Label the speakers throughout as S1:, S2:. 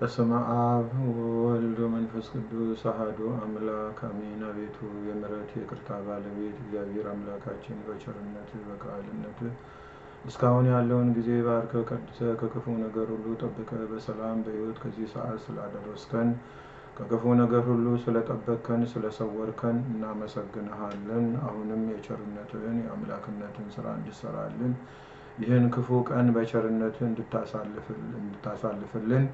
S1: በስመ አብ ወወልድ ወመንፈስ ቅዱስ አሐዱ አምላክ አሜን። አቤቱ የምሕረት የይቅርታ ባለቤት እግዚአብሔር አምላካችን በቸርነት በቃልነት እስካሁን ያለውን ጊዜ ባርከ ቀድሰ ከክፉ ነገር ሁሉ ጠብቀ በሰላም በሕይወት ከዚህ ሰዓት ስላደረስከን ከክፉ ነገር ሁሉ ስለጠበቅከን ስለሰወርከን እናመሰግንሃለን። አሁንም የቸርነትህን የአምላክነትን ስራ እንድሰራልን ይህን ክፉ ቀን በቸርነትህ እንድታሳልፍልን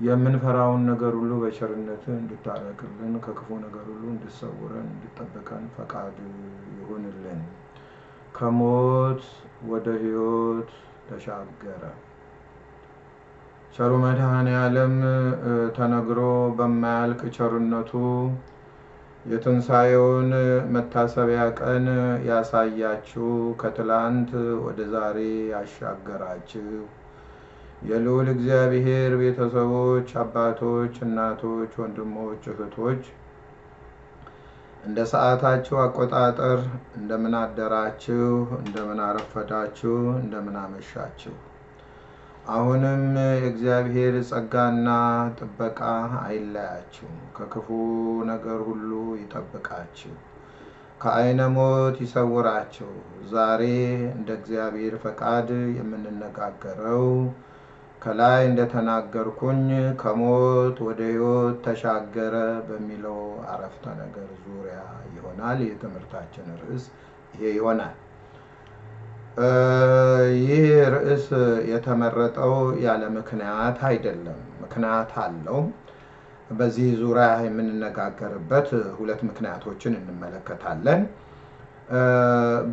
S1: የምንፈራውን ነገር ሁሉ በቸርነትህ እንድታረቅልን ከክፉ ነገር ሁሉ እንድሰውረን እንድጠብቀን ፈቃድ ይሁንልን። ከሞት ወደ ሕይወት ተሻገረ። ቸሩ መድኃኔ ዓለም ተነግሮ በማያልቅ ቸርነቱ የትንሣኤውን መታሰቢያ ቀን ያሳያችሁ ከትላንት ወደ ዛሬ ያሻገራችሁ የልዑል እግዚአብሔር ቤተሰቦች፣ አባቶች፣ እናቶች፣ ወንድሞች፣ እህቶች እንደ ሰዓታችሁ አቆጣጠር እንደምን አደራችሁ፣ እንደምን አረፈዳችሁ፣ እንደምን አመሻችሁ። አሁንም የእግዚአብሔር ጸጋና ጥበቃ አይለያችሁ፣ ከክፉ ነገር ሁሉ ይጠብቃችሁ፣ ከዓይነ ሞት ይሰውራችሁ። ዛሬ እንደ እግዚአብሔር ፈቃድ የምንነጋገረው ከላይ እንደተናገርኩኝ ከሞት ወደ ሕይወት ተሻገረ በሚለው አረፍተ ነገር ዙሪያ ይሆናል። የትምህርታችን ርዕስ ይሄ ይሆናል። ይህ ርዕስ የተመረጠው ያለ ምክንያት አይደለም። ምክንያት አለው። በዚህ ዙሪያ የምንነጋገርበት ሁለት ምክንያቶችን እንመለከታለን።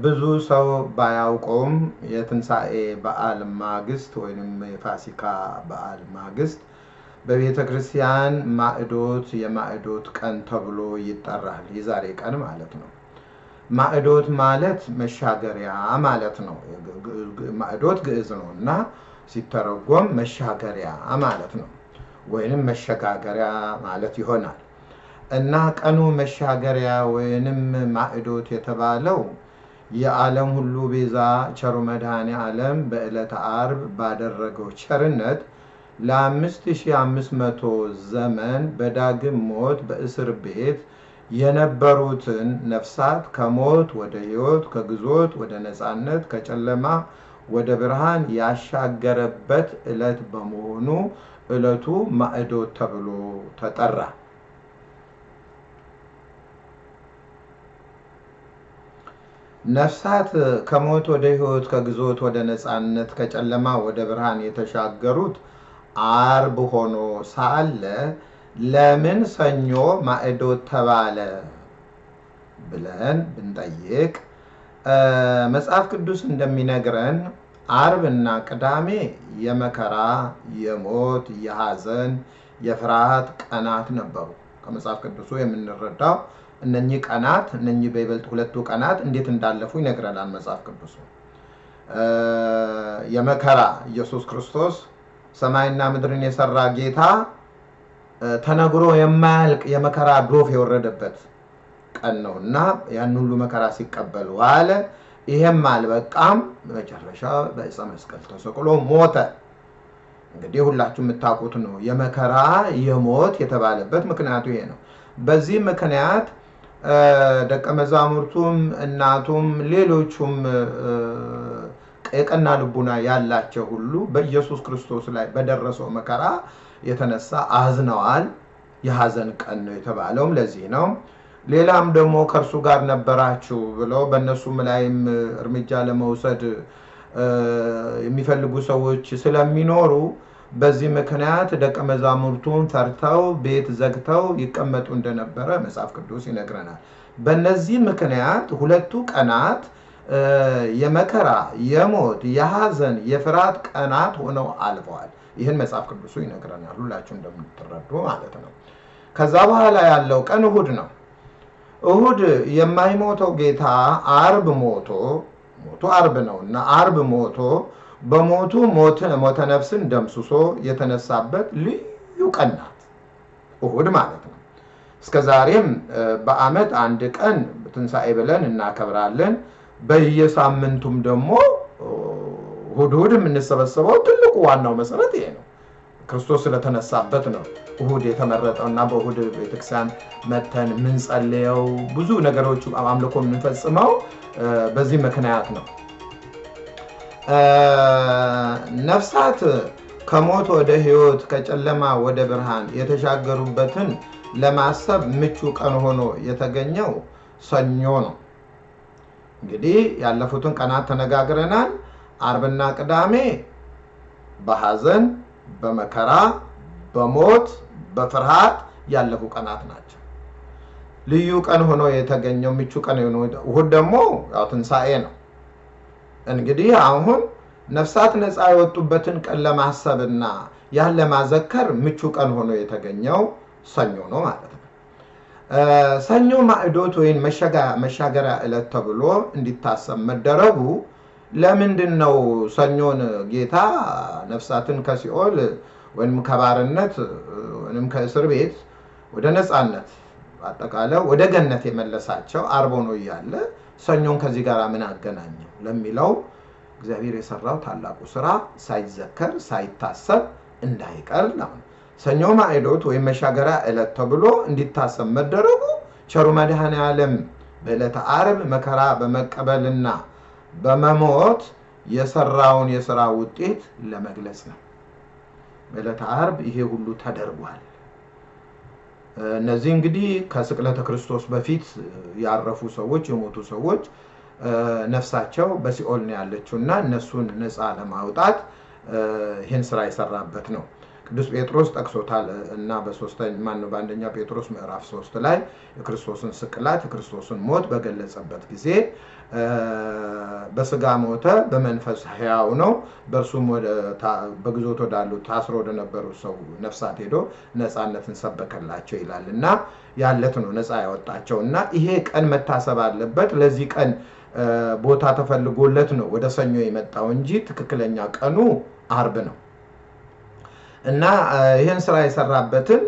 S1: ብዙ ሰው ባያውቀውም የትንሣኤ በዓል ማግስት ወይም የፋሲካ በዓል ማግስት በቤተ ክርስቲያን ማዕዶት የማዕዶት ቀን ተብሎ ይጠራል። የዛሬ ቀን ማለት ነው። ማዕዶት ማለት መሻገሪያ ማለት ነው። ማዕዶት ግዕዝ ነው እና ሲተረጎም መሻገሪያ ማለት ነው፣ ወይንም መሸጋገሪያ ማለት ይሆናል እና ቀኑ መሻገሪያ ወይንም ማዕዶት የተባለው የዓለም ሁሉ ቤዛ ቸሩ መድኃኔ ዓለም በዕለተ ዓርብ ባደረገው ቸርነት ለአምስት ሺህ አምስት ዘመን በዳግም ሞት በእስር ቤት የነበሩትን ነፍሳት ከሞት ወደ ሕይወት ከግዞት ወደ ነፃነት ከጨለማ ወደ ብርሃን ያሻገረበት ዕለት በመሆኑ ዕለቱ ማዕዶት ተብሎ ተጠራ። ነፍሳት ከሞት ወደ ሕይወት ከግዞት ወደ ነፃነት ከጨለማ ወደ ብርሃን የተሻገሩት ዓርብ ሆኖ ሳለ ለምን ሰኞ ማዕዶት ተባለ ብለን ብንጠይቅ መጽሐፍ ቅዱስ እንደሚነግረን ዓርብ እና ቅዳሜ የመከራ፣ የሞት፣ የሐዘን፣ የፍርሃት ቀናት ነበሩ። ከመጽሐፍ ቅዱሱ የምንረዳው እነኚህ ቀናት እነኚህ በይበልጥ ሁለቱ ቀናት እንዴት እንዳለፉ ይነግረናል መጽሐፍ ቅዱሱ። የመከራ ኢየሱስ ክርስቶስ ሰማይና ምድርን የሰራ ጌታ ተነግሮ የማያልቅ የመከራ ዶፍ የወረደበት ቀን ነው እና ያን ሁሉ መከራ ሲቀበል ዋለ። ይሄም አልበቃም፣ መጨረሻ በዕፀ መስቀል ተሰቅሎ ሞተ። እንግዲህ ሁላችሁ የምታውቁት ነው። የመከራ የሞት የተባለበት ምክንያቱ ይሄ ነው። በዚህ ምክንያት ደቀ መዛሙርቱም እናቱም ሌሎቹም የቀና ልቡና ያላቸው ሁሉ በኢየሱስ ክርስቶስ ላይ በደረሰው መከራ የተነሳ አዝነዋል። የሐዘን ቀን ነው የተባለውም ለዚህ ነው። ሌላም ደግሞ ከእርሱ ጋር ነበራችሁ ብለው በእነሱም ላይም እርምጃ ለመውሰድ የሚፈልጉ ሰዎች ስለሚኖሩ በዚህ ምክንያት ደቀ መዛሙርቱን ፈርተው ቤት ዘግተው ይቀመጡ እንደነበረ መጽሐፍ ቅዱስ ይነግረናል። በእነዚህ ምክንያት ሁለቱ ቀናት የመከራ፣ የሞት፣ የሐዘን፣ የፍርሃት ቀናት ሆነው አልፈዋል። ይህን መጽሐፍ ቅዱሱ ይነግረናል፣ ሁላችሁ እንደምትረዱ ማለት ነው። ከዛ በኋላ ያለው ቀን እሁድ ነው። እሁድ የማይሞተው ጌታ አርብ ሞቶ ሞቱ አርብ ነው እና አርብ ሞቶ በሞቱ ሞተ ነፍስን ደምስሶ የተነሳበት ልዩ ቀን ናት እሁድ ማለት ነው። እስከ ዛሬም በዓመት አንድ ቀን ትንሣኤ ብለን እናከብራለን። በየሳምንቱም ደግሞ እሑድ እሑድ የምንሰበሰበው ትልቁ ዋናው መሰረት ይሄ ነው። ክርስቶስ ስለተነሳበት ነው እሁድ የተመረጠው እና በእሁድ ቤተክርስቲያን መተን የምንጸልየው ብዙ ነገሮች አምልኮ የምንፈጽመው በዚህ ምክንያት ነው። ነፍሳት ከሞት ወደ ሕይወት ከጨለማ ወደ ብርሃን የተሻገሩበትን ለማሰብ ምቹ ቀን ሆኖ የተገኘው ሰኞ ነው። እንግዲህ ያለፉትን ቀናት ተነጋግረናል። አርብና ቅዳሜ በሐዘን፣ በመከራ፣ በሞት፣ በፍርሃት ያለፉ ቀናት ናቸው። ልዩ ቀን ሆኖ የተገኘው ምቹ ቀን ሆኖ እሁድ ደግሞ ያው ትንሣኤ ነው። እንግዲህ አሁን ነፍሳት ነፃ የወጡበትን ቀን ለማሰብና ያን ለማዘከር ምቹ ቀን ሆኖ የተገኘው ሰኞ ነው ማለት ነው። ሰኞ ማዕዶት ወይም መሻገሪያ ዕለት ተብሎ እንዲታሰብ መደረጉ ለምንድን ነው? ሰኞን ጌታ ነፍሳትን ከሲኦል ወይም ከባርነት ወይም ከእስር ቤት ወደ ነፃነት አጠቃላይ ወደ ገነት የመለሳቸው አርብ ሆኖ እያለ ሰኞን ከዚህ ጋር ምን አገናኘው ለሚለው እግዚአብሔር የሰራው ታላቁ ስራ ሳይዘከር ሳይታሰብ እንዳይቀር ነው። ሰኞ ማዕዶት ወይም መሻገሪያ ዕለት ተብሎ እንዲታሰብ መደረጉ ቸሩ መድኃኔ ዓለም በዕለተ ዓርብ መከራ በመቀበልና በመሞት የሰራውን የስራ ውጤት ለመግለጽ ነው። በዕለተ ዓርብ ይሄ ሁሉ ተደርጓል። እነዚህ እንግዲህ ከስቅለተ ክርስቶስ በፊት ያረፉ ሰዎች የሞቱ ሰዎች ነፍሳቸው በሲኦል ነው ያለችው እና እነሱን ነፃ ለማውጣት ይህን ስራ የሰራበት ነው። ቅዱስ ጴጥሮስ ጠቅሶታል። እና ማነው? በአንደኛ ጴጥሮስ ምዕራፍ ሶስት ላይ የክርስቶስን ስቅላት የክርስቶስን ሞት በገለጸበት ጊዜ በስጋ ሞተ፣ በመንፈስ ሕያው ነው፣ በእርሱም በግዞት ወዳሉ ታስሮ ወደነበሩ ሰው ነፍሳት ሄዶ ነፃነትን ሰበከላቸው ይላል። እና ያለት ነው ነፃ ያወጣቸው። እና ይሄ ቀን መታሰብ አለበት። ለዚህ ቀን ቦታ ተፈልጎለት ነው ወደ ሰኞ የመጣው እንጂ ትክክለኛ ቀኑ አርብ ነው። እና ይህን ስራ የሰራበትን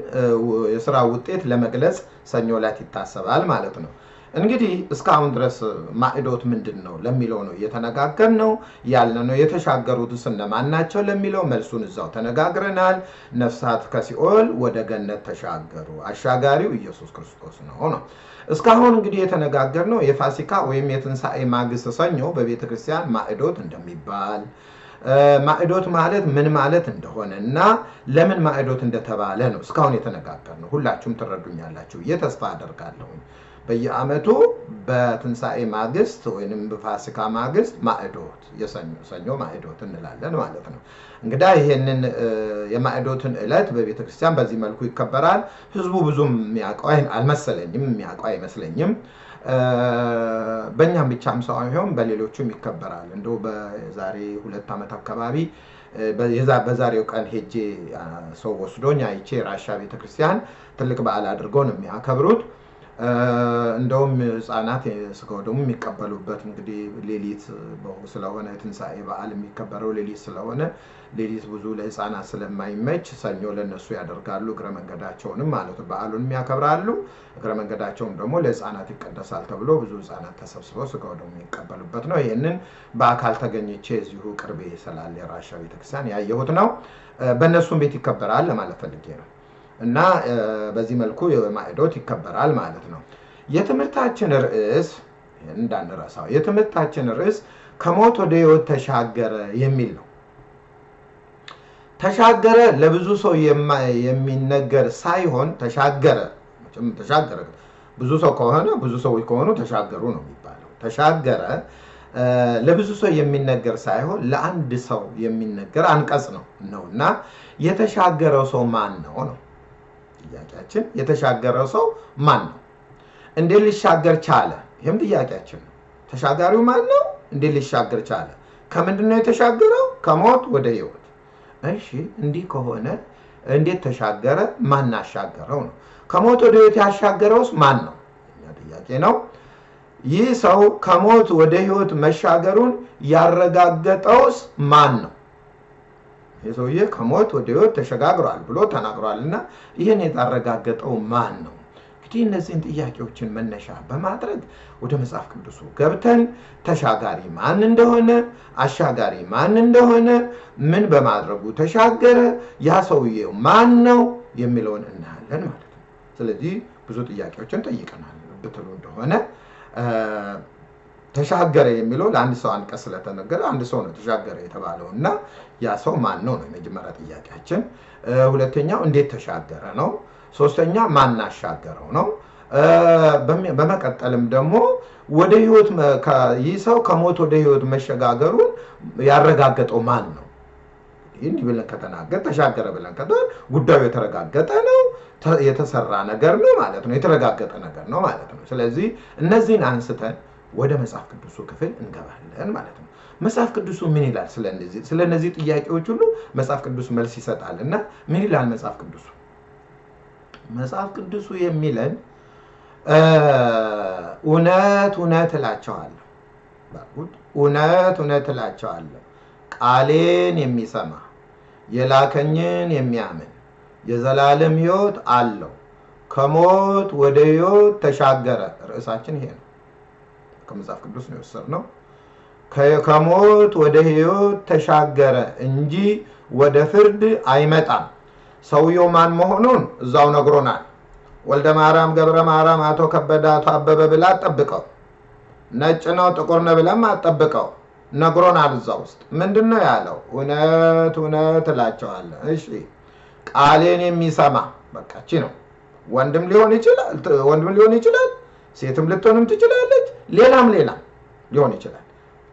S1: የስራ ውጤት ለመግለጽ ሰኞ ዕለት ይታሰባል ማለት ነው። እንግዲህ እስካሁን ድረስ ማዕዶት ምንድን ነው ለሚለው ነው እየተነጋገር ነው ያለ ነው። የተሻገሩትስ እነማን ናቸው ለሚለው መልሱን እዛው ተነጋግረናል። ነፍሳት ከሲኦል ወደ ገነት ተሻገሩ፣ አሻጋሪው ኢየሱስ ክርስቶስ ነው ነው። እስካሁን እንግዲህ የተነጋገር ነው የፋሲካ ወይም የትንሣኤ ማግስት ሰኞ በቤተ ክርስቲያን ማዕዶት እንደሚባል ማዕዶት ማለት ምን ማለት እንደሆነ እና ለምን ማዕዶት እንደተባለ ነው እስካሁን የተነጋገር ነው። ሁላችሁም ትረዱኛላችሁ ብዬ ተስፋ አደርጋለሁ። በየዓመቱ በትንሣኤ ማግስት ወይም በፋሲካ ማግስት ማዕዶት የሰኞ ማዕዶት እንላለን ማለት ነው። እንግዳ ይሄንን የማዕዶትን ዕለት በቤተ ክርስቲያን በዚህ መልኩ ይከበራል። ህዝቡ ብዙም የሚያውቀው አልመሰለኝም፣ የሚያውቀው አይመስለኝም። በእኛም ብቻም ሳይሆን በሌሎቹም ይከበራል። እንደው በዛሬ ሁለት ዓመት አካባቢ በዛሬው ቀን ሄጄ ሰው ወስዶኝ አይቼ ራሻ ቤተክርስቲያን ትልቅ በዓል አድርገው ነው የሚያከብሩት። እንደውም ህፃናት ስጋው ደግሞ የሚቀበሉበት እንግዲህ ሌሊት ስለሆነ የትንሣኤ በዓል የሚከበረው ሌሊት ስለሆነ ሌሊት ብዙ ለህፃናት ስለማይመች ሰኞ ለነሱ ያደርጋሉ። እግረ መንገዳቸውንም ማለት በዓሉንም ያከብራሉ። እግረ መንገዳቸውም ደግሞ ለህፃናት ይቀደሳል ተብሎ ብዙ ህፃናት ተሰብስበው ስጋው ደግሞ የሚቀበሉበት ነው። ይህንን በአካል ተገኝቼ እዚሁ ቅርቤ ስላለ የራሻ ቤተክርስቲያን ያየሁት ነው። በእነሱም ቤት ይከበራል ለማለት ፈልጌ ነው። እና በዚህ መልኩ ማዕዶት ይከበራል ማለት ነው። የትምህርታችን ርዕስ እንዳንረሳው፣ የትምህርታችን ርዕስ ከሞት ወደ ህይወት ተሻገረ የሚል ነው። ተሻገረ ለብዙ ሰው የሚነገር ሳይሆን ተሻገረ ተሻገረ ብዙ ሰው ከሆነ ብዙ ሰዎች ከሆኑ ተሻገሩ ነው የሚባለው። ተሻገረ ለብዙ ሰው የሚነገር ሳይሆን ለአንድ ሰው የሚነገር አንቀጽ ነው ነው እና የተሻገረው ሰው ማን ነው ነው ጥያቄያችን። የተሻገረው ሰው ማን ነው? እንዴት ሊሻገር ቻለ? ይህም ጥያቄያችን ነው። ተሻጋሪው ማን ነው? እንዴት ሊሻገር ቻለ? ከምንድን ነው የተሻገረው? ከሞት ወደ ህይወት። እሺ እንዲህ ከሆነ እንዴት ተሻገረ? ማን አሻገረው ነው። ከሞት ወደ ህይወት ያሻገረውስ ማን ነው? እኛ ጥያቄ ነው። ይህ ሰው ከሞት ወደ ህይወት መሻገሩን ያረጋገጠውስ ማን ነው? ይህ ሰውዬ ከሞት ወደ ህይወት ተሸጋግሯል ብሎ ተናግሯል እና ይህን የታረጋገጠው ማን ነው? እንግዲህ እነዚህን ጥያቄዎችን መነሻ በማድረግ ወደ መጽሐፍ ቅዱሱ ገብተን ተሻጋሪ ማን እንደሆነ፣ አሻጋሪ ማን እንደሆነ፣ ምን በማድረጉ ተሻገረ፣ ያ ሰውዬው ማን ነው የሚለውን እናያለን ማለት ነው። ስለዚህ ብዙ ጥያቄዎችን ጠይቀናል ብትሉ እንደሆነ ተሻገረ የሚለው ለአንድ ሰው አንቀጽ ስለተነገረ አንድ ሰው ነው ተሻገረ የተባለው እና ያ ሰው ማን ነው ነው የመጀመሪያ ጥያቄያችን። ሁለተኛው እንዴት ተሻገረ ነው። ሶስተኛ ማን አሻገረው ነው። በመቀጠልም ደግሞ ወደ ህይወት ይህ ሰው ከሞት ወደ ህይወት መሸጋገሩን ያረጋገጠው ማን ነው? እንዲህ ብለን ከተናገር ተሻገረ ብለን ከተ ጉዳዩ የተረጋገጠ ነው፣ የተሰራ ነገር ነው ማለት ነው፣ የተረጋገጠ ነገር ነው ማለት ነው። ስለዚህ እነዚህን አንስተን ወደ መጽሐፍ ቅዱሱ ክፍል እንገባለን ማለት ነው። መጽሐፍ ቅዱሱ ምን ይላል? ስለ ጥያቄዎች ሁሉ መጽሐፍ ቅዱስ መልስ ይሰጣል እና ምን ይላል መጽሐፍ ቅዱሱ? መጽሐፍ ቅዱሱ የሚለን እውነት እውነት እላቸዋለሁ፣ እውነት እውነት እላቸዋለሁ ቃሌን የሚሰማ የላከኝን የሚያምን የዘላለም ሕይወት አለው፣ ከሞት ወደ ሕይወት ተሻገረ። ርዕሳችን ይሄ ነው። ከመጽሐፍ ቅዱስ ነው የወሰድነው። ከሞት ወደ ሕይወት ተሻገረ እንጂ ወደ ፍርድ አይመጣም። ሰውየው ማን መሆኑን እዛው ነግሮናል። ወልደ ማርያም፣ ገብረ ማርያም፣ አቶ ከበደ፣ አቶ አበበ ብላ አጠብቀው። ነጭ ነው ጥቁር ነው ብለም አጠብቀው ነግሮናል። እዛ ውስጥ ምንድን ነው ያለው? እውነት እውነት እላቸዋለሁ። እሺ ቃሌን የሚሰማ በቃች ነው። ወንድም ሊሆን ይችላል ወንድም ሊሆን ይችላል ሴትም ልትሆንም ትችላለች። ሌላም ሌላም ሊሆን ይችላል።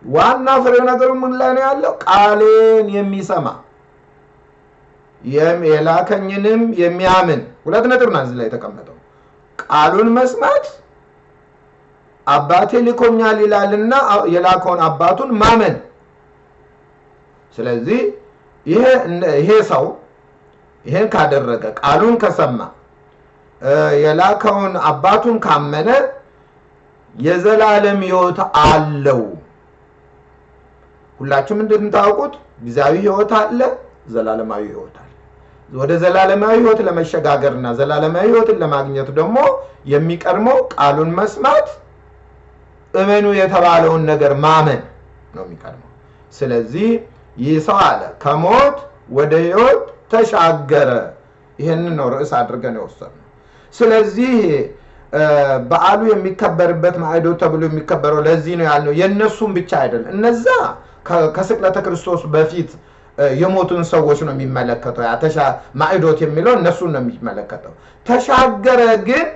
S1: ዋና ፍሬው ነገሩ ምን ላይ ነው ያለው? ቃሌን የሚሰማ የላከኝንም የሚያምን ሁለት ነጥብ ነው እዚህ ላይ የተቀመጠው። ቃሉን መስማት አባቴ ልኮኛል ይላልና የላከውን አባቱን ማመን። ስለዚህ ይሄ ሰው ይሄን ካደረገ ቃሉን ከሰማ የላከውን አባቱን ካመነ የዘላለም ሕይወት አለው። ሁላችሁም እንደምታውቁት ጊዜያዊ ሕይወት አለ፣ ዘላለማዊ ሕይወት አለ። ወደ ዘላለማዊ ሕይወት ለመሸጋገርና ዘላለማዊ ሕይወትን ለማግኘት ደግሞ የሚቀድመው ቃሉን መስማት፣ እመኑ የተባለውን ነገር ማመን ነው የሚቀድመው። ስለዚህ ይህ ሰው አለ ከሞት ወደ ሕይወት ተሻገረ። ይህንን ነው ርዕስ አድርገን የወሰድነው። ስለዚህ በዓሉ የሚከበርበት ማዕዶት ተብሎ የሚከበረው ለዚህ ነው ያልነው። የእነሱም ብቻ አይደለም። እነዛ ከስቅለተ ክርስቶስ በፊት የሞቱን ሰዎች ነው የሚመለከተው። ማዕዶት የሚለው እነሱን ነው የሚመለከተው። ተሻገረ ግን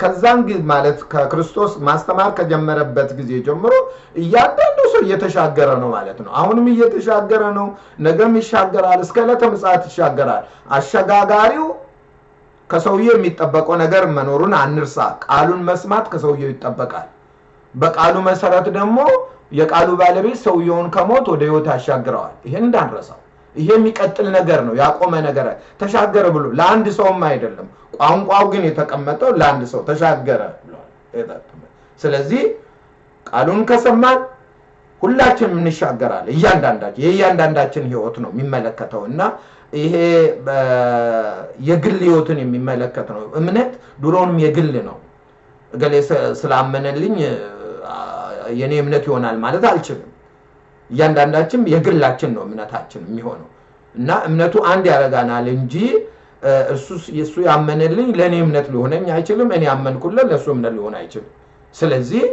S1: ከዛን ጊዜ ማለት ከክርስቶስ ማስተማር ከጀመረበት ጊዜ ጀምሮ እያንዳንዱ ሰው እየተሻገረ ነው ማለት ነው። አሁንም እየተሻገረ ነው፣ ነገም ይሻገራል፣ እስከ ዕለተ ምጽአት ይሻገራል። አሸጋጋሪው ከሰውየው የሚጠበቀው ነገር መኖሩን አንርሳ። ቃሉን መስማት ከሰውየው ይጠበቃል። በቃሉ መሰረት ደግሞ የቃሉ ባለቤት ሰውየውን ከሞት ወደ ሕይወት ያሻግረዋል። ይሄን እንዳንረሳው። ይሄ የሚቀጥል ነገር ነው፣ ያቆመ ነገር ተሻገረ ብሎ ለአንድ ሰውም አይደለም። ቋንቋው ግን የተቀመጠው ለአንድ ሰው ተሻገረ ብሏል። ስለዚህ ቃሉን ከሰማን ሁላችንም እንሻገራለን። እያንዳንዳችን የእያንዳንዳችን ሕይወት ነው የሚመለከተው እና ይሄ የግል ሕይወትን የሚመለከት ነው። እምነት ድሮውንም የግል ነው። እገሌ ስላመነልኝ የኔ እምነት ይሆናል ማለት አልችልም። እያንዳንዳችን የግላችን ነው እምነታችን የሚሆነው እና እምነቱ አንድ ያደርጋናል እንጂ እሱ ያመነልኝ ለእኔ እምነት ሊሆነኝ አይችልም። እኔ ያመንኩለት ለእሱ እምነት ሊሆን አይችልም። ስለዚህ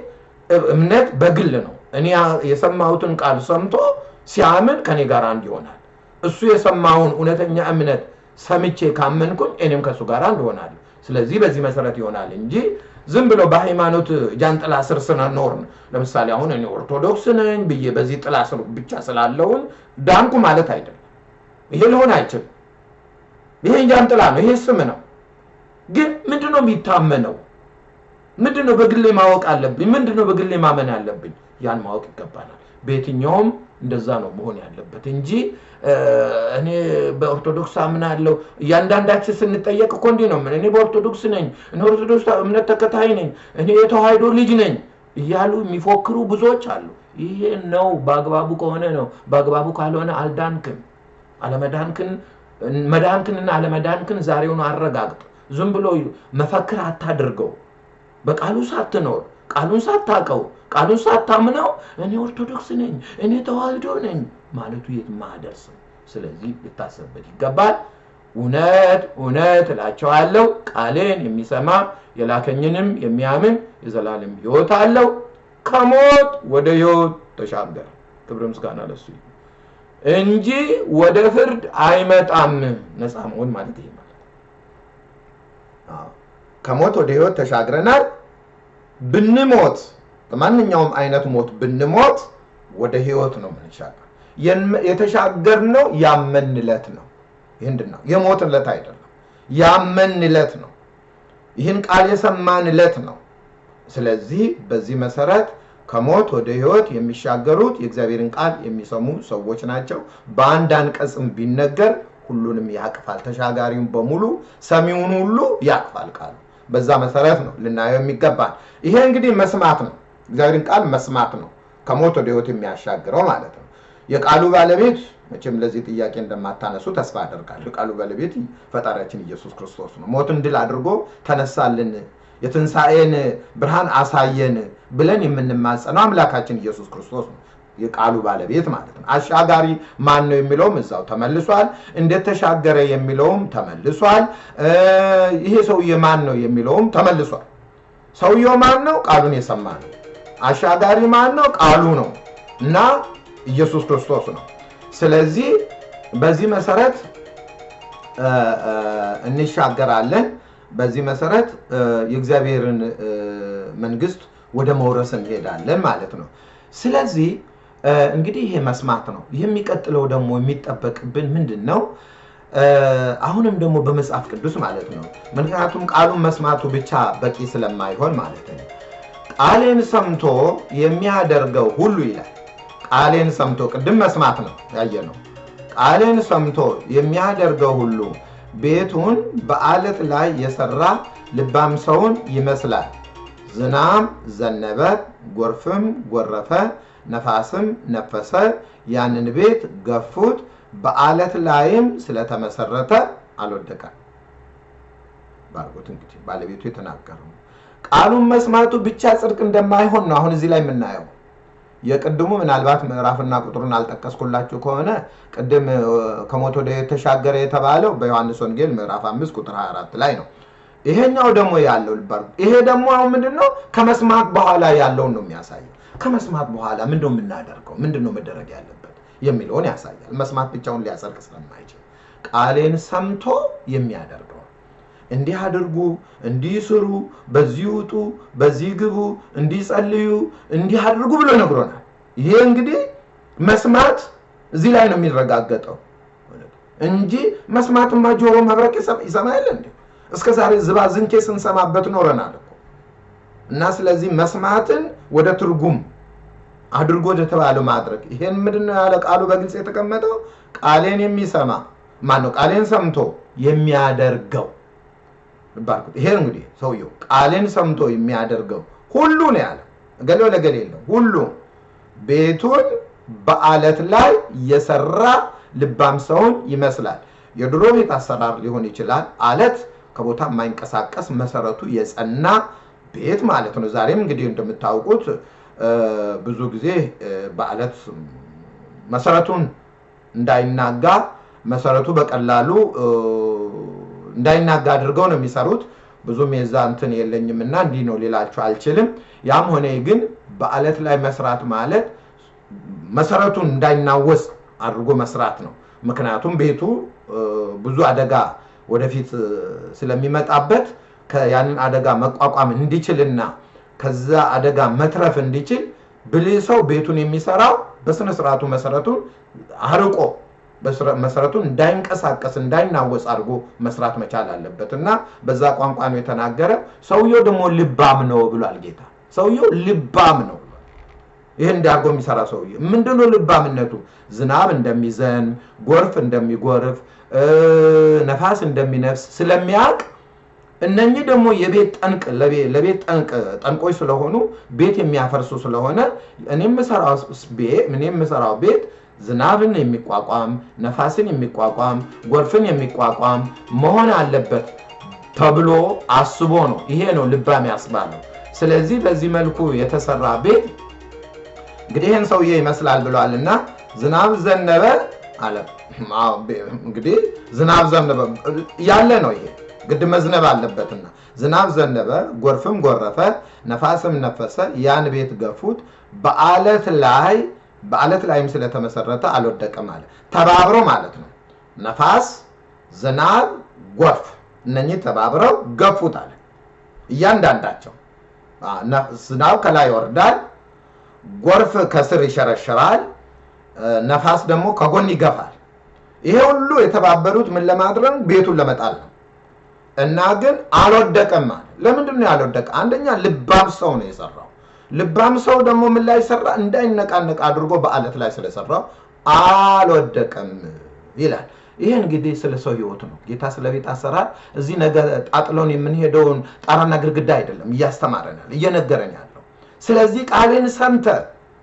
S1: እምነት በግል ነው። እኔ የሰማሁትን ቃል ሰምቶ ሲያምን ከኔ ጋር አንድ ይሆናል። እሱ የሰማውን እውነተኛ እምነት ሰምቼ ካመንኩኝ እኔም ከእሱ ጋር አንድ እሆናለሁ። ስለዚህ በዚህ መሰረት ይሆናል እንጂ ዝም ብሎ በሃይማኖት ጃንጥላ ስር ስንኖር ለምሳሌ አሁን እኔ ኦርቶዶክስ ነኝ ብዬ በዚህ ጥላ ስር ብቻ ስላለውን ዳንኩ ማለት አይደለም። ይሄ ሊሆን አይችልም። ይሄ ጃንጥላ ነው። ይሄ ስም ነው። ግን ምንድነው የሚታመነው? ምንድነው በግሌ ማወቅ አለብኝ? ምንድነው በግሌ ማመን አለብኝ? ያን ማወቅ ይገባናል። በየትኛውም እንደዛ ነው መሆን ያለበት እንጂ እኔ በኦርቶዶክስ አምናለሁ። እያንዳንዳችን ስንጠየቅ እኮ እንዲህ ነው። እኔ በኦርቶዶክስ ነኝ፣ እኔ ኦርቶዶክስ እምነት ተከታይ ነኝ፣ እኔ የተዋህዶ ልጅ ነኝ እያሉ የሚፎክሩ ብዙዎች አሉ። ይሄ ነው በአግባቡ ከሆነ ነው። በአግባቡ ካልሆነ አልዳንክም። አለመዳንክን መዳንክንና አለመዳንክን ዛሬውን አረጋግጥ። ዝም ብሎ መፈክር አታድርገው። በቃሉ ሳትኖር ቃሉን ሳታቀው ቃሉን ሳታምነው እኔ ኦርቶዶክስ ነኝ እኔ ተዋህዶ ነኝ ማለቱ የትም አያደርስም። ስለዚህ ልታሰብበት ይገባል። እውነት እውነት እላቸዋለሁ ቃሌን የሚሰማ የላከኝንም የሚያምን የዘላለም ሕይወት አለው፣ ከሞት ወደ ሕይወት ተሻገረ። ክብር ምስጋና ለሱ እንጂ ወደ ፍርድ አይመጣም። ነፃ መሆን ማለት ይሄ ማለት ከሞት ወደ ሕይወት ተሻግረናል። ብንሞት በማንኛውም አይነት ሞት ብንሞት ወደ ሕይወት ነው የምንሻገር። የተሻገርነው ያመንለት ነው። ይህንድን ነው የሞትለት አይደለም፣ ያመንለት ነው። ይህን ቃል የሰማንለት ነው። ስለዚህ በዚህ መሰረት ከሞት ወደ ሕይወት የሚሻገሩት የእግዚአብሔርን ቃል የሚሰሙ ሰዎች ናቸው። በአንድ አንቀጽም ቢነገር ሁሉንም ያቅፋል። ተሻጋሪውን በሙሉ ሰሚውን ሁሉ ያቅፋል ቃሉ። በዛ መሰረት ነው ልናየው የሚገባል። ይሄ እንግዲህ መስማት ነው። እግዚአብሔርን ቃል መስማት ነው ከሞት ወደ ሕይወት የሚያሻግረው ማለት ነው። የቃሉ ባለቤት መቼም ለዚህ ጥያቄ እንደማታነሱ ተስፋ አደርጋለሁ። የቃሉ ባለቤት ፈጣሪያችን ኢየሱስ ክርስቶስ ነው። ሞትን ድል አድርጎ ተነሳልን፣ የትንሣኤን ብርሃን አሳየን ብለን የምንማጸነው አምላካችን ኢየሱስ ክርስቶስ ነው። የቃሉ ባለቤት ማለት ነው። አሻጋሪ ማን ነው የሚለውም እዛው ተመልሷል። እንዴት ተሻገረ የሚለውም ተመልሷል። ይሄ ሰውዬ ማን ነው የሚለውም ተመልሷል። ሰውየው ማን ነው? ቃሉን የሰማ ነው። አሻጋሪ ማን ነው? ቃሉ ነው እና ኢየሱስ ክርስቶስ ነው። ስለዚህ በዚህ መሰረት እንሻገራለን። በዚህ መሰረት የእግዚአብሔርን መንግስት ወደ መውረስ እንሄዳለን ማለት ነው። ስለዚህ እንግዲህ ይሄ መስማት ነው። የሚቀጥለው ደግሞ የሚጠበቅብን ምንድን ነው? አሁንም ደግሞ በመጽሐፍ ቅዱስ ማለት ነው። ምክንያቱም ቃሉን መስማቱ ብቻ በቂ ስለማይሆን ማለት ነው። ቃሌን ሰምቶ የሚያደርገው ሁሉ ይላል። ቃሌን ሰምቶ ቅድም መስማት ነው ያየ ነው። ቃሌን ሰምቶ የሚያደርገው ሁሉ ቤቱን በአለት ላይ የሰራ ልባም ሰውን ይመስላል። ዝናም ዘነበ፣ ጎርፍም ጎረፈ፣ ነፋስም ነፈሰ፣ ያንን ቤት ገፉት፣ በአለት ላይም ስለተመሰረተ አልወደቀም። ባርጎት እንግዲህ ባለቤቱ የተናገረው ቃሉን መስማቱ ብቻ ጽድቅ እንደማይሆን ነው አሁን እዚህ ላይ የምናየው። የቅድሙ ምናልባት ምዕራፍና ቁጥሩን አልጠቀስኩላችሁ ከሆነ ቅድም ከሞት ወደ የተሻገረ የተባለው በዮሐንስ ወንጌል ምዕራፍ 5 ቁጥር 24 ላይ ነው። ይሄኛው ደግሞ ያለው ልባር ይሄ ደግሞ አሁን ምንድን ነው ከመስማት በኋላ ያለውን ነው የሚያሳየው። ከመስማት በኋላ ምንድን ነው የምናደርገው? ምንድን ነው መደረግ ያለበት የሚለውን ያሳያል። መስማት ብቻውን ሊያጸድቅ ስለማይችል ቃሌን ሰምቶ የሚያደርገው እንዲህ አድርጉ፣ እንዲህ ስሩ፣ በዚህ ውጡ፣ በዚህ ግቡ፣ እንዲህ ጸልዩ፣ እንዲህ አድርጉ ብሎ ነግሮናል። ይሄ እንግዲህ መስማት እዚህ ላይ ነው የሚረጋገጠው እንጂ መስማትማ ጆሮ መብረቅ ይሰማ የለ እንዴ? እስከ ዛሬ ዝባዝንኬ ስንሰማበት ኖረናል እኮ እና ስለዚህ መስማትን ወደ ትርጉም አድርጎ ወደተባለው ማድረግ ይሄን ምንድን ነው ያለ ቃሉ በግልጽ የተቀመጠው ቃሌን የሚሰማ ማን? ቃሌን ሰምቶ የሚያደርገው ባርኩት። ይሄ እንግዲህ ሰውየው ቃሌን ሰምቶ የሚያደርገው ሁሉ ነው ያለ ገሌ ለገሌ የለው ሁሉ ቤቱን በአለት ላይ የሰራ ልባም ሰውን ይመስላል። የድሮ ቤት አሰራር ሊሆን ይችላል። አለት ከቦታ የማይንቀሳቀስ መሰረቱ የጸና ቤት ማለት ነው። ዛሬም እንግዲህ እንደምታውቁት ብዙ ጊዜ በአለት መሰረቱን እንዳይናጋ መሰረቱ በቀላሉ እንዳይናጋ አድርገው ነው የሚሰሩት። ብዙም የዛ እንትን የለኝም እና እንዲህ ነው ሌላችሁ አልችልም። ያም ሆነ ግን በአለት ላይ መስራት ማለት መሰረቱን እንዳይናወስ አድርጎ መስራት ነው። ምክንያቱም ቤቱ ብዙ አደጋ ወደፊት ስለሚመጣበት ያንን አደጋ መቋቋም እንዲችልና ከዛ አደጋ መትረፍ እንዲችል ብልህ ሰው ቤቱን የሚሰራው በስነ ስርዓቱ መሰረቱን አርቆ መሰረቱን እንዳይንቀሳቀስ እንዳይናወጽ አድርጎ መስራት መቻል አለበት እና በዛ ቋንቋ ነው የተናገረ። ሰውየው ደግሞ ልባም ነው ብሏል ጌታ። ሰውየው ልባም ነው ይህን እንዲያርጎ የሚሰራ ሰውዬ ምንድነው ልባምነቱ? ዝናብ እንደሚዘንብ፣ ጎርፍ እንደሚጎርፍ፣ ነፋስ እንደሚነፍስ ስለሚያውቅ እነኚህ ደግሞ የቤት ጠንቅ ለቤት ጠንቅ ጠንቆች ስለሆኑ ቤት የሚያፈርሱ ስለሆነ እኔ የምሰራው ቤት ዝናብን የሚቋቋም ነፋስን የሚቋቋም ጎርፍን የሚቋቋም መሆን አለበት ተብሎ አስቦ ነው። ይሄ ነው ልባም ያስባለው። ስለዚህ በዚህ መልኩ የተሰራ ቤት እንግዲህ ይህን ሰውዬ ይመስላል ብለዋል እና ዝናብ ዘነበ አለ። እንግዲህ ዝናብ ዘነበ ያለ ነው። ይሄ ግድ መዝነብ አለበትና ዝናብ ዘነበ፣ ጎርፍም ጎረፈ፣ ነፋስም ነፈሰ፣ ያን ቤት ገፉት፣ በአለት ላይ በአለት ላይም ስለተመሰረተ አልወደቀም አለ። ተባብሮ ማለት ነው። ነፋስ፣ ዝናብ፣ ጎርፍ እነኚህ ተባብረው ገፉት አለ። እያንዳንዳቸው ዝናብ ከላይ ይወርዳል፣ ጎርፍ ከስር ይሸረሽራል፣ ነፋስ ደግሞ ከጎን ይገፋል። ይሄ ሁሉ የተባበሩት ምን ለማድረግ ቤቱን ለመጣል ነው። እና ግን አልወደቀም አለ። ለምንድን ነው ያልወደቀ? አንደኛ ልባም ሰው ነው የሰራው። ልባም ሰው ደግሞ ምን ላይ ሰራ? እንዳይነቃነቅ አድርጎ በአለት ላይ ስለሰራው አልወደቀም ይላል። ይህ እንግዲህ ስለ ሰው ህይወት ነው። ጌታ ስለ ቤት አሰራር እዚህ ነገ ጣጥሎን የምንሄደውን ጣራና ግድግዳ አይደለም እያስተማረናል፣ እየነገረን ያለው። ስለዚህ ቃሌን ሰምተ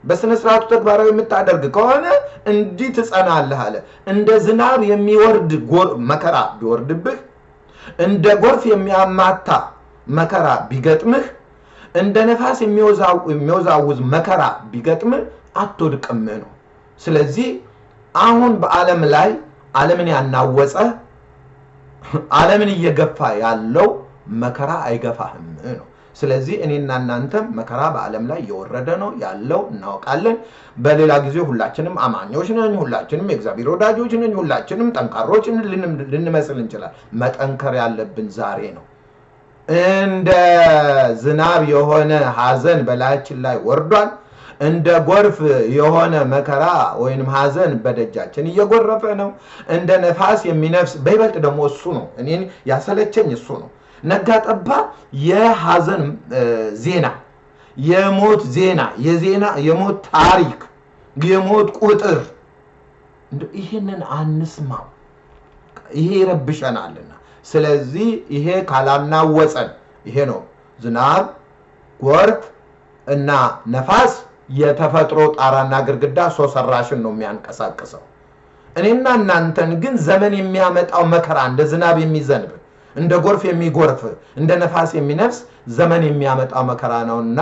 S1: በስነ ስርዓቱ ተግባራዊ የምታደርግ ከሆነ እንዲህ ትጸናለህ አለ። እንደ ዝናብ የሚወርድ መከራ ቢወርድብህ፣ እንደ ጎርፍ የሚያማታ መከራ ቢገጥምህ፣ እንደ ነፋስ የሚወዛውዝ መከራ ቢገጥምህ አትወድቅም ነው። ስለዚህ አሁን በዓለም ላይ ዓለምን ያናወጸ ዓለምን እየገፋ ያለው መከራ አይገፋህም ነው። ስለዚህ እኔና እናንተም መከራ በዓለም ላይ እየወረደ ነው ያለው እናውቃለን። በሌላ ጊዜ ሁላችንም አማኞች ነን፣ ሁላችንም የእግዚአብሔር ወዳጆች ነን፣ ሁላችንም ጠንካሮች ልንመስል እንችላል። መጠንከር ያለብን ዛሬ ነው። እንደ ዝናብ የሆነ ሐዘን በላያችን ላይ ወርዷል። እንደ ጎርፍ የሆነ መከራ ወይም ሐዘን በደጃችን እየጎረፈ ነው። እንደ ነፋስ የሚነፍስ በይበልጥ ደግሞ እሱ ነው እኔን ያሰለቸኝ እሱ ነው። ነጋ የሐዘን ዜና፣ የሞት ዜና፣ የዜና የሞት ታሪክ፣ የሞት ቁጥር ይህንን አንስማው። ይሄ ይረብሸናልና። ስለዚህ ይሄ ካላናወፀን ይሄ ነው ዝናብ፣ ጎርፍ እና ነፋስ የተፈጥሮ ጣራና ግድግዳ ሰው ሰራሽን ነው የሚያንቀሳቅሰው። እኔና እናንተን ግን ዘመን የሚያመጣው መከራ እንደ ዝናብ የሚዘንብ እንደ ጎርፍ የሚጎርፍ እንደ ነፋስ የሚነፍስ ዘመን የሚያመጣው መከራ ነውና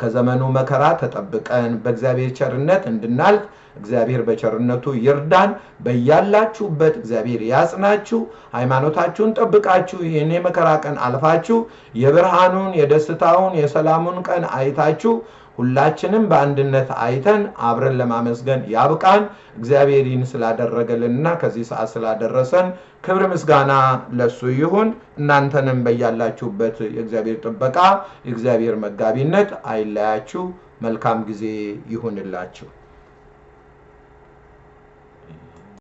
S1: ከዘመኑ መከራ ተጠብቀን በእግዚአብሔር ቸርነት እንድናልፍ እግዚአብሔር በቸርነቱ ይርዳን። በያላችሁበት እግዚአብሔር ያጽናችሁ። ሃይማኖታችሁን ጠብቃችሁ ይህን የመከራ ቀን አልፋችሁ የብርሃኑን፣ የደስታውን፣ የሰላሙን ቀን አይታችሁ ሁላችንም በአንድነት አይተን አብረን ለማመስገን ያብቃን። እግዚአብሔር ይህን ስላደረገልንና ከዚህ ሰዓት ስላደረሰን ክብር ምስጋና ለሱ ይሁን። እናንተንም በያላችሁበት የእግዚአብሔር ጥበቃ፣ የእግዚአብሔር መጋቢነት አይለያችሁ። መልካም ጊዜ ይሁንላችሁ።